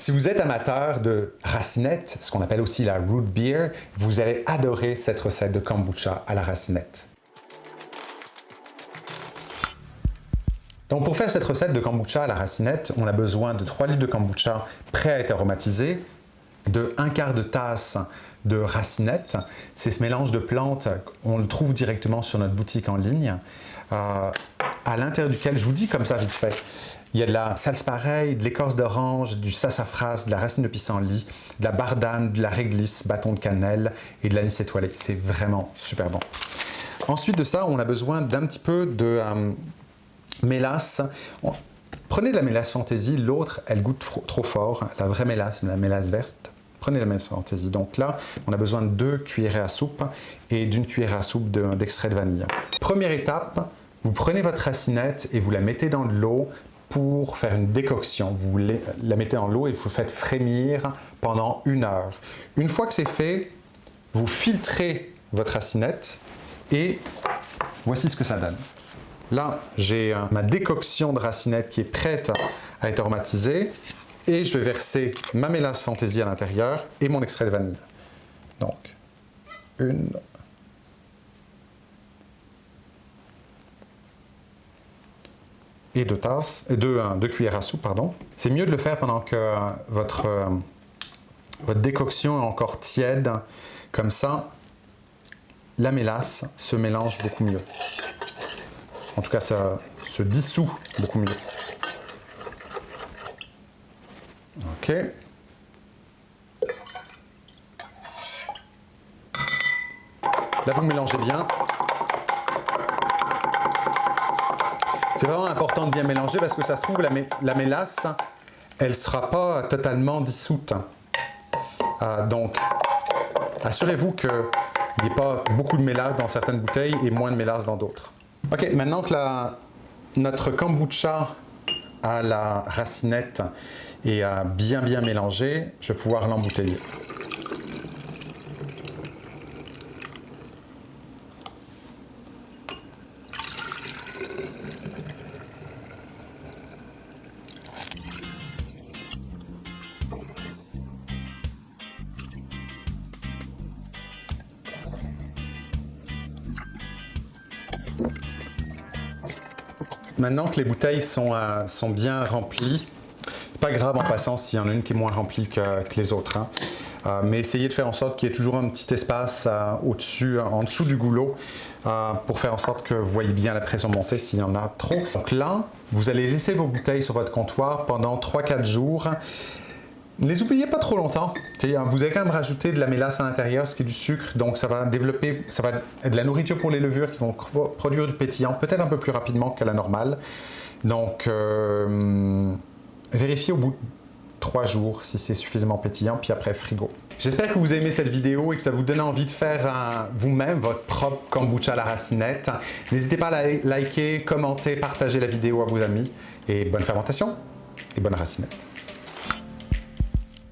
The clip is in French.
Si vous êtes amateur de racinette, ce qu'on appelle aussi la root beer, vous allez adorer cette recette de kombucha à la racinette. Donc pour faire cette recette de kombucha à la racinette, on a besoin de 3 litres de kombucha prêt à être aromatisé, de 1 quart de tasse de racinette. C'est ce mélange de plantes, on le trouve directement sur notre boutique en ligne, euh, à l'intérieur duquel, je vous dis comme ça vite fait, il y a de la salse pareille, de l'écorce d'orange, du sassafras, de la racine de pissenlit, de la bardane, de la réglisse, bâton de cannelle et de l'anis étoilé. C'est vraiment super bon. Ensuite de ça, on a besoin d'un petit peu de euh, mélasse. Prenez de la mélasse fantaisie, l'autre, elle goûte trop, fort. La vraie mélasse, la mélasse verte, prenez la mélasse fantaisie. Donc là, on a besoin de deux cuillères à soupe et d'une cuillère à soupe d'extrait de, vanille. Première étape, vous prenez votre racinette et vous la mettez dans de l'eau pour faire une décoction. Vous la mettez dans l'eau et vous faites frémir pendant une heure. Une fois que c'est fait, vous filtrez votre racinette et voici ce que ça donne. Là, j'ai ma décoction de racinette qui est prête à être aromatisée et je vais verser ma mélasse fantaisie à l'intérieur et mon extrait de vanille. Donc, une, et deux tasses, et deux, deux cuillères à soupe, pardon. C'est mieux de le faire pendant que votre, votre décoction est encore tiède. Comme ça, la mélasse se mélange beaucoup mieux. En tout cas, ça se dissout beaucoup mieux. Ok. Là, vous mélangez bien. C'est vraiment important de bien mélanger parce que ça se trouve, la, mélasse, elle ne sera pas totalement dissoute. Euh, donc, assurez-vous qu'il n'y ait pas beaucoup de mélasse dans certaines bouteilles et moins de mélasse dans d'autres. Ok, maintenant que notre kombucha à la racinette est bien bien mélangé, je vais pouvoir l'embouteiller. Maintenant que les bouteilles sont, euh, sont bien remplies, pas grave en passant s'il y en a une qui est moins remplie que, les autres. Hein. Euh, mais essayez de faire en sorte qu'il y ait toujours un petit espace euh, au-dessus, en dessous du goulot pour faire en sorte que vous voyez bien la pression monter s'il y en a trop. Donc là, vous allez laisser vos bouteilles sur votre comptoir pendant 3-4 jours ne les oubliez pas trop longtemps. vous avez quand même rajouté de la mélasse à l'intérieur, ce qui est du sucre, donc ça va développer, ça va être de la nourriture pour les levures qui vont produire du pétillant, peut-être un peu plus rapidement qu'à la normale. Donc, euh, vérifiez au bout de 3 jours si c'est suffisamment pétillant, puis après frigo. J'espère que vous aimez cette vidéo et que ça vous donne envie de faire vous-même votre propre kombucha à la racinette. N'hésitez pas à liker, commenter, partager la vidéo à vos amis et bonne fermentation et bonne racinette.